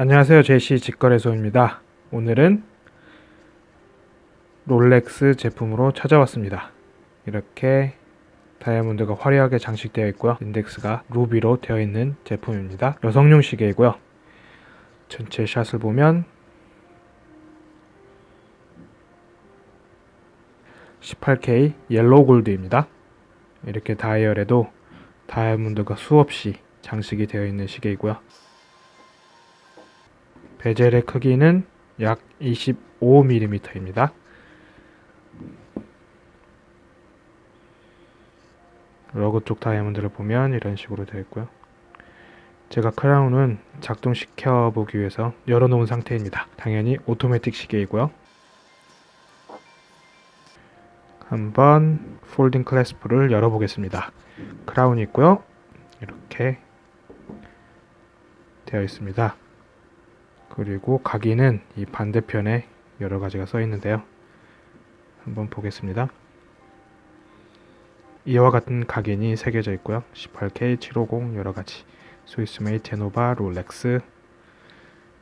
안녕하세요. 제시 직거래소입니다. 오늘은 롤렉스 제품으로 찾아왔습니다. 이렇게 다이아몬드가 화려하게 장식되어 있고요. 인덱스가 루비로 되어 있는 제품입니다. 여성용 시계이고요. 전체 샷을 보면 18K yellow gold입니다. 이렇게 다이얼에도 다이아몬드가 수없이 장식이 되어 있는 시계이고요 베젤의 크기는 약 25mm입니다. 러그 쪽 다이아몬드를 보면 이런 식으로 되어 있고요. 제가 크라운은 작동시켜 보기 위해서 열어놓은 상태입니다. 당연히 오토매틱 시계이고요. 한번 folding clasp를 열어보겠습니다. 크라운이 있고요. 이렇게 되어 있습니다. 그리고 각인은 이 반대편에 여러 가지가 써 있는데요. 한번 보겠습니다. 이와 같은 각인이 새겨져 있고요. 18K, 750 여러 가지, Swiss Made, 제네바, 롤렉스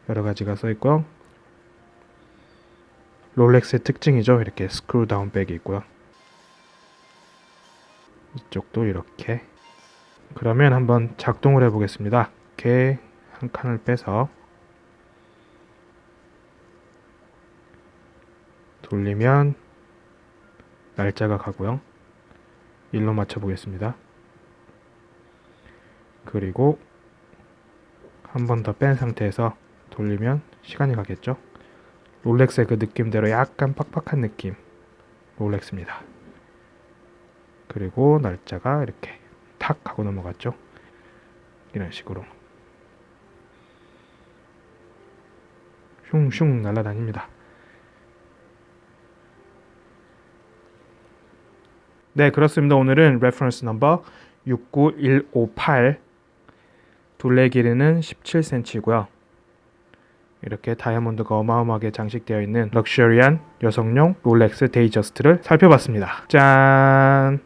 여러 가지가 써 있고요. 롤렉스의 특징이죠. 이렇게 screw down back이 있고요. 이쪽도 이렇게 그러면 한번 작동을 해 보겠습니다. 이렇게 한 칸을 빼서 돌리면 날짜가 가고요. 1로 맞춰 보겠습니다. 그리고 한 번 더 뺀 상태에서 돌리면 시간이 가겠죠. 롤렉스의 그 느낌대로 약간 팍팍한 느낌 롤렉스입니다. 그리고 날짜가 이렇게 탁 하고 넘어갔죠. 이런 식으로 슝슝 날아다닙니다. 네, 그렇습니다. 오늘은 reference number 69158 둘레 길이는 17cm고요. 이렇게 다이아몬드가 어마어마하게 장식되어 있는 럭셔리한 여성용 롤렉스 Datejust를 살펴봤습니다. 짠!